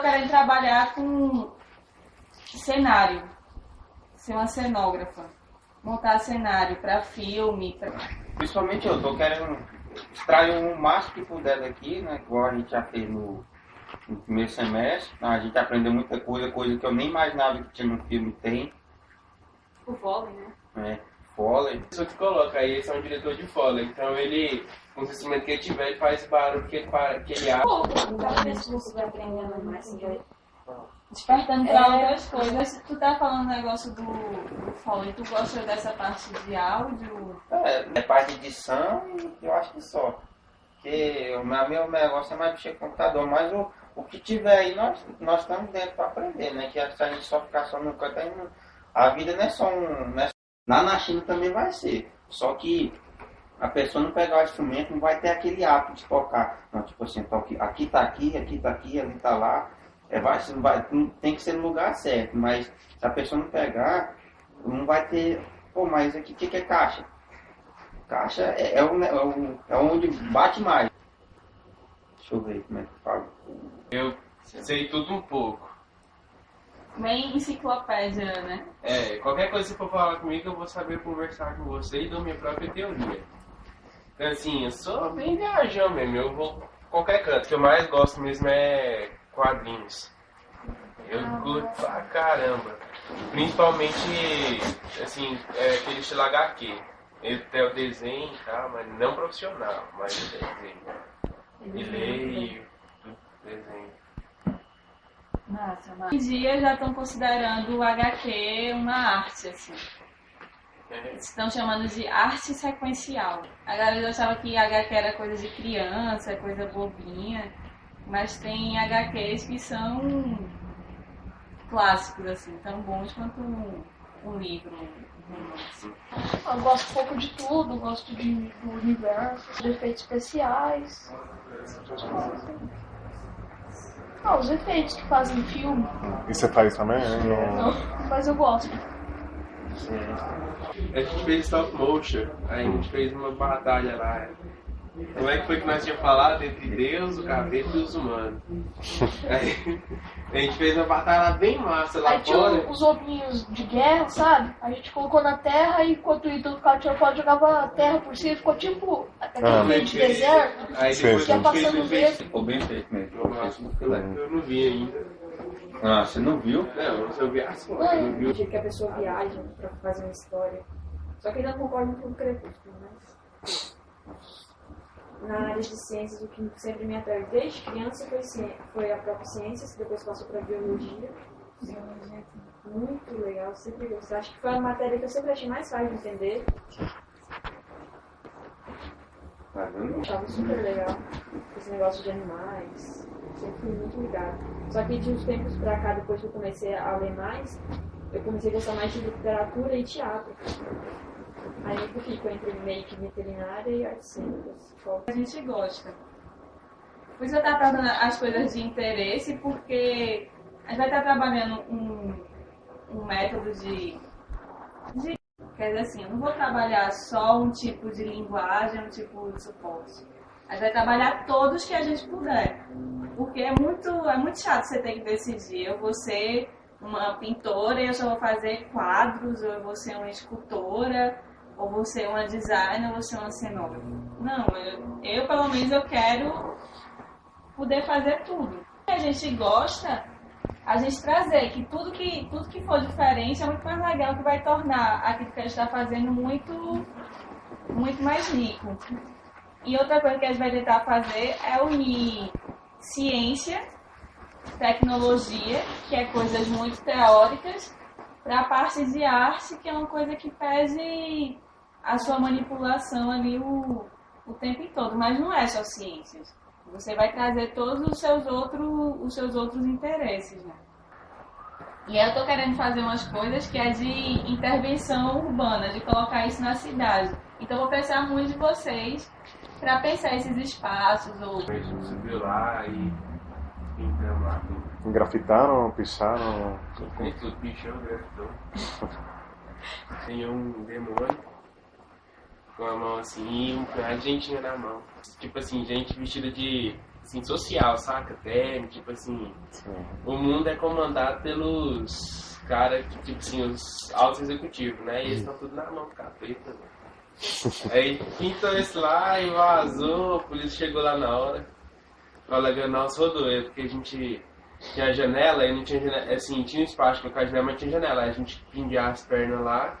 Quero trabalhar com cenário, ser uma cenógrafa, montar cenário para filme. Pra... Principalmente eu tô querendo extrair o máximo que puder daqui, né? Igual a gente já fez no, no primeiro semestre. A gente aprendeu muita coisa, coisa que eu nem imaginava que tinha no filme tem. O vôlei, né? É, A pessoa que coloca aí, esse é um diretor de vôlei. Então ele, com o conhecimento que ele tiver, ele faz barulho que ele, que ele acha. Pô, você vai aprendendo mais, despertando para é... outras coisas. Tu tá falando o negócio do, do foley, tu gosta dessa parte de áudio? É, é parte de edição e eu acho que só. Porque o meu, negócio é mais mexer com computador, mas o, o que tiver aí, nós, nós estamos dentro para aprender, né? Que se a gente só ficar só no canto, aí não, a vida não é só um. Não é, lá na China também vai ser. Só que a pessoa não pegar o instrumento, não vai ter aquele hábito de tocar. Não, tipo assim, toque, aqui tá aqui, aqui tá aqui, ali tá lá. É, vai, vai, tem que ser no lugar certo, mas se a pessoa não pegar, não vai ter. Pô, mas o que, que é caixa? Caixa é, é, o, é, o, é onde bate mais. Deixa eu ver como é que fala. Eu sei tudo um pouco. Bem enciclopédia, né? É, qualquer coisa que for falar comigo, eu vou saber conversar com você e dou minha própria teoria. Então, assim, eu sou bem viajão mesmo. Eu vou qualquer canto. O que eu mais gosto mesmo é quadrinhos. Eu ah, curto pra caramba. Principalmente, assim, é aquele estilo HQ. Ele tem o desenho e tal, mas não profissional, mas o desenho. E leio, desenho. Massa, massa. Hoje em dia já estão considerando o HQ uma arte, assim. É. Estão chamando de arte sequencial. A galera achava que HQ era coisa de criança, coisa bobinha. Mas tem HQs que são clássicos, assim, tão bons quanto um, um livro, romance. Eu gosto um pouco de tudo, gosto de, do universo, de efeitos especiais. Ah, os efeitos que fazem filme. E você faz também? Não, mas eu gosto. A gente fez stop motion, aí a gente fez uma batalha lá como é que foi que nós tínhamos falado entre Deus, o capeta e os humanos? Aí, a gente fez uma batalha bem massa lá Aí fora. tinha os ovinhos de guerra, sabe? A gente colocou na terra e enquanto o ídolo ficava tirando foto, jogava a terra por cima, ficou tipo aquele ah, meio de deserto. Aí depois ia passando o dedo. Ficou bem feito mesmo. Eu não vi ainda. Ah, você não viu? Não, eu vi as fotos. Eu não vi. que a pessoa viaja pra fazer uma história. Só que ainda não concordo com o Crepúsculo, mas na área de ciências, o que sempre me atraiu desde criança foi, foi a própria ciência, que depois passou para biologia. Biologia muito legal, sempre gostei. Acho que foi a matéria que eu sempre achei mais fácil de entender. Estava super legal. Esse negócio de animais. Sempre fui muito ligado. Só que de uns tempos pra cá, depois que eu comecei a ler mais, eu comecei a gostar mais de literatura e teatro. Aí eu fico entre make veterinária e artes cênicas. A gente gosta. Por isso eu estou tratando as coisas de interesse, porque a gente vai estar trabalhando um, um método de, de. Quer dizer assim, eu não vou trabalhar só um tipo de linguagem, um tipo de suporte. A gente vai trabalhar todos que a gente puder. Porque é muito, é muito chato você ter que decidir. Eu vou ser uma pintora e eu só vou fazer quadros, ou eu vou ser uma escultora, ou você é uma designer, ou você é uma cenógrafa. Não, eu, eu pelo menos eu quero poder fazer tudo. A gente gosta, a gente trazer que tudo que, tudo que for diferente é muito mais legal, que vai tornar aquilo que a gente está fazendo muito, muito mais rico. E outra coisa que a gente vai tentar fazer é unir ciência, tecnologia, que é coisas muito teóricas, para a parte de arte, que é uma coisa que pede a sua manipulação ali o, o tempo todo, mas não é só ciências. Você vai trazer todos os seus outros, os seus outros interesses, né? E eu estou querendo fazer umas coisas que é de intervenção urbana, de colocar isso na cidade. Então vou precisar muito de vocês para pensar esses espaços ou. Lá e pintamos lá tudo. Grafitaram, picharam. Tudo pichou, grafitou. Tem um demônio com a mão assim e um, a gentinha na mão. Tipo assim, gente vestida de assim, social, saca? Até, tipo assim, Sim. o mundo é comandado pelos caras, que, tipo assim, os altos executivos, né? E eles estão tudo na mão do capeta, né? Aí pintou esse lá e vazou, a polícia chegou lá na hora. Fala, nossa, rodou ele, porque a gente tinha janela e não tinha janela, assim, tinha um espaço pra colocar a janela, mas tinha janela. Aí a gente pendia as pernas lá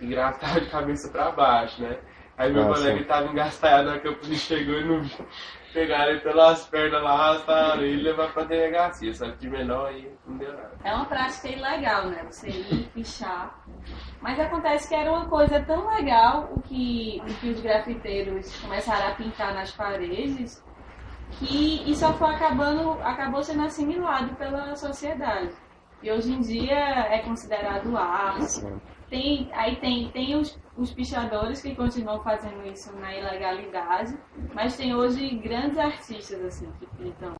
e gratava de cabeça pra baixo, né? Aí meu Ah, colega sim. tava engastalhado na hora que a polícia chegou e não viu. Pegaram ele pelas pernas lá, arrastaram ele e levaram pra delegacia, só que de menor aí não deu nada. É uma prática ilegal, né? Você ir pichar. Mas acontece que era uma coisa tão legal o que, o que os grafiteiros começaram a pintar nas paredes que isso só foi acabando, acabou sendo assimilado pela sociedade. E hoje em dia é considerado arte. Tem, aí tem, tem os, os pichadores que continuam fazendo isso na ilegalidade, mas tem hoje grandes artistas assim que pintam